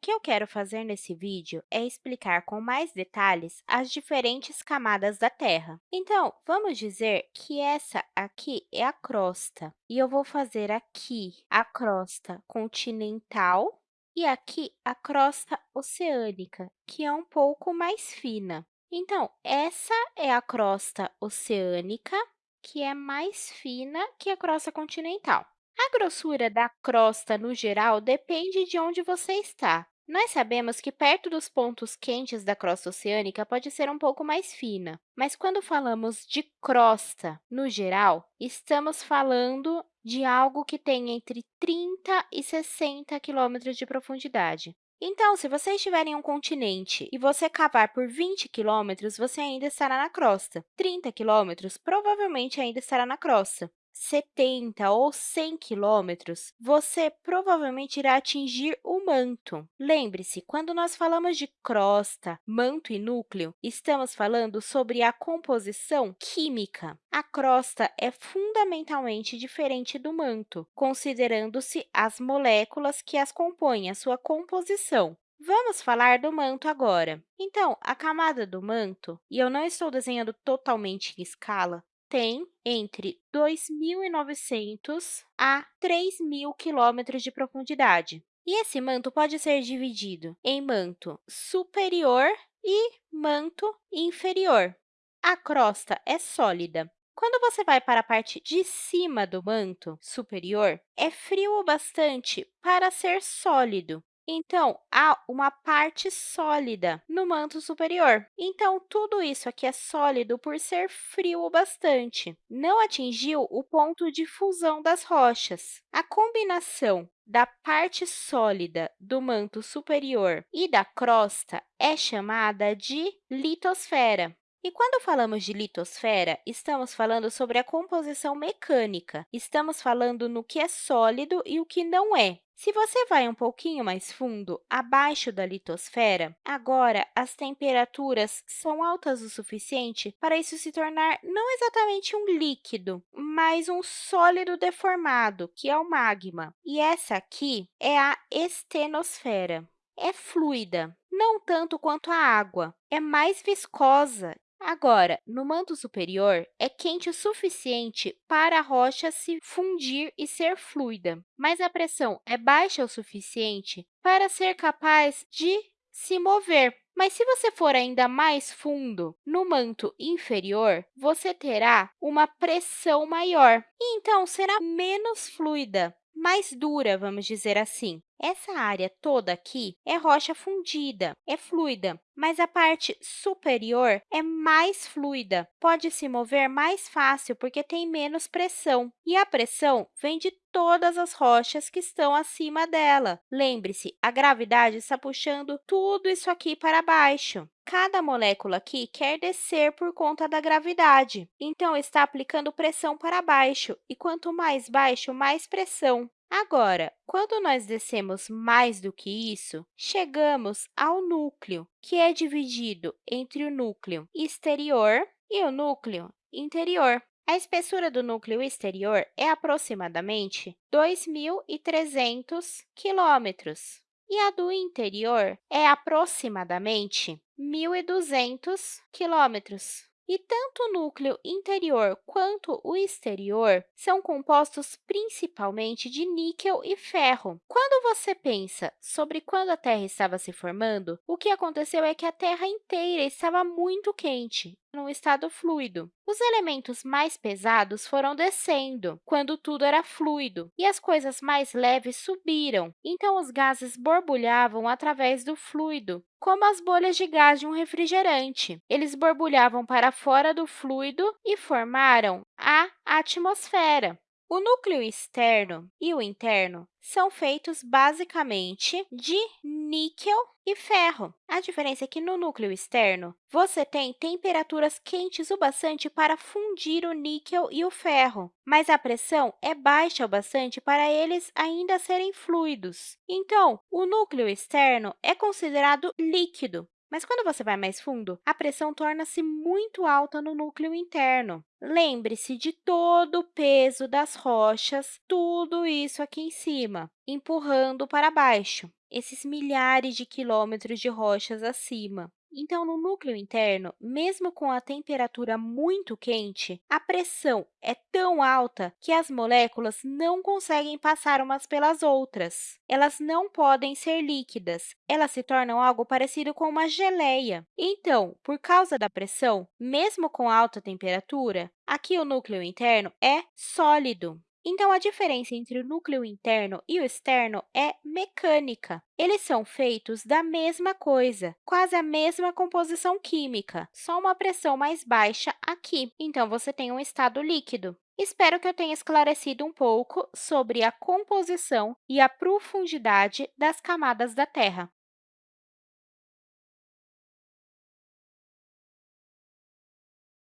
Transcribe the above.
que eu quero fazer nesse vídeo é explicar com mais detalhes as diferentes camadas da Terra. Então, vamos dizer que essa aqui é a crosta, e eu vou fazer aqui a crosta continental e aqui a crosta oceânica, que é um pouco mais fina. Então, essa é a crosta oceânica, que é mais fina que a crosta continental. A grossura da crosta, no geral, depende de onde você está. Nós sabemos que perto dos pontos quentes da crosta oceânica pode ser um pouco mais fina, mas quando falamos de crosta, no geral, estamos falando de algo que tem entre 30 e 60 quilômetros de profundidade. Então, se você estiver em um continente e você cavar por 20 quilômetros, você ainda estará na crosta. 30 quilômetros, provavelmente ainda estará na crosta. 70 ou 100 quilômetros, você provavelmente irá atingir o manto. Lembre-se, quando nós falamos de crosta, manto e núcleo, estamos falando sobre a composição química. A crosta é fundamentalmente diferente do manto, considerando-se as moléculas que as compõem, a sua composição. Vamos falar do manto agora. Então, a camada do manto, e eu não estou desenhando totalmente em escala, tem entre 2.900 a 3.000 quilômetros de profundidade. E esse manto pode ser dividido em manto superior e manto inferior. A crosta é sólida. Quando você vai para a parte de cima do manto superior, é frio o bastante para ser sólido, então, há uma parte sólida no manto superior. Então, tudo isso aqui é sólido por ser frio o bastante. Não atingiu o ponto de fusão das rochas. A combinação da parte sólida do manto superior e da crosta é chamada de litosfera. E quando falamos de litosfera, estamos falando sobre a composição mecânica. Estamos falando no que é sólido e o que não é. Se você vai um pouquinho mais fundo, abaixo da litosfera, agora as temperaturas são altas o suficiente para isso se tornar não exatamente um líquido, mas um sólido deformado, que é o magma. E essa aqui é a estenosfera. É fluida, não tanto quanto a água, é mais viscosa Agora, no manto superior, é quente o suficiente para a rocha se fundir e ser fluida, mas a pressão é baixa o suficiente para ser capaz de se mover. Mas se você for ainda mais fundo, no manto inferior, você terá uma pressão maior, e então será menos fluida, mais dura, vamos dizer assim. Essa área toda aqui é rocha fundida, é fluida, mas a parte superior é mais fluida, pode se mover mais fácil porque tem menos pressão, e a pressão vem de todas as rochas que estão acima dela. Lembre-se, a gravidade está puxando tudo isso aqui para baixo. Cada molécula aqui quer descer por conta da gravidade, então está aplicando pressão para baixo, e quanto mais baixo, mais pressão. Agora, quando nós descemos mais do que isso, chegamos ao núcleo, que é dividido entre o núcleo exterior e o núcleo interior. A espessura do núcleo exterior é aproximadamente 2.300 quilômetros e a do interior é aproximadamente 1.200 quilômetros. E tanto o núcleo interior quanto o exterior são compostos principalmente de níquel e ferro. Quando você pensa sobre quando a Terra estava se formando, o que aconteceu é que a Terra inteira estava muito quente, num estado fluido. Os elementos mais pesados foram descendo, quando tudo era fluido, e as coisas mais leves subiram. Então, os gases borbulhavam através do fluido, como as bolhas de gás de um refrigerante. Eles borbulhavam para fora do fluido e formaram a atmosfera. O núcleo externo e o interno são feitos basicamente de níquel e ferro. A diferença é que no núcleo externo, você tem temperaturas quentes o bastante para fundir o níquel e o ferro, mas a pressão é baixa o bastante para eles ainda serem fluidos. Então, o núcleo externo é considerado líquido, mas quando você vai mais fundo, a pressão torna-se muito alta no núcleo interno. Lembre-se de todo o peso das rochas, tudo isso aqui em cima, empurrando para baixo. esses milhares de quilômetros de rochas acima. Então, no núcleo interno, mesmo com a temperatura muito quente, a pressão é tão alta que as moléculas não conseguem passar umas pelas outras. Elas não podem ser líquidas, elas se tornam algo parecido com uma geleia. Então, por causa da pressão, mesmo com alta temperatura, aqui o núcleo interno é sólido. Então, a diferença entre o núcleo interno e o externo é mecânica. Eles são feitos da mesma coisa, quase a mesma composição química, só uma pressão mais baixa aqui. Então, você tem um estado líquido. Espero que eu tenha esclarecido um pouco sobre a composição e a profundidade das camadas da Terra.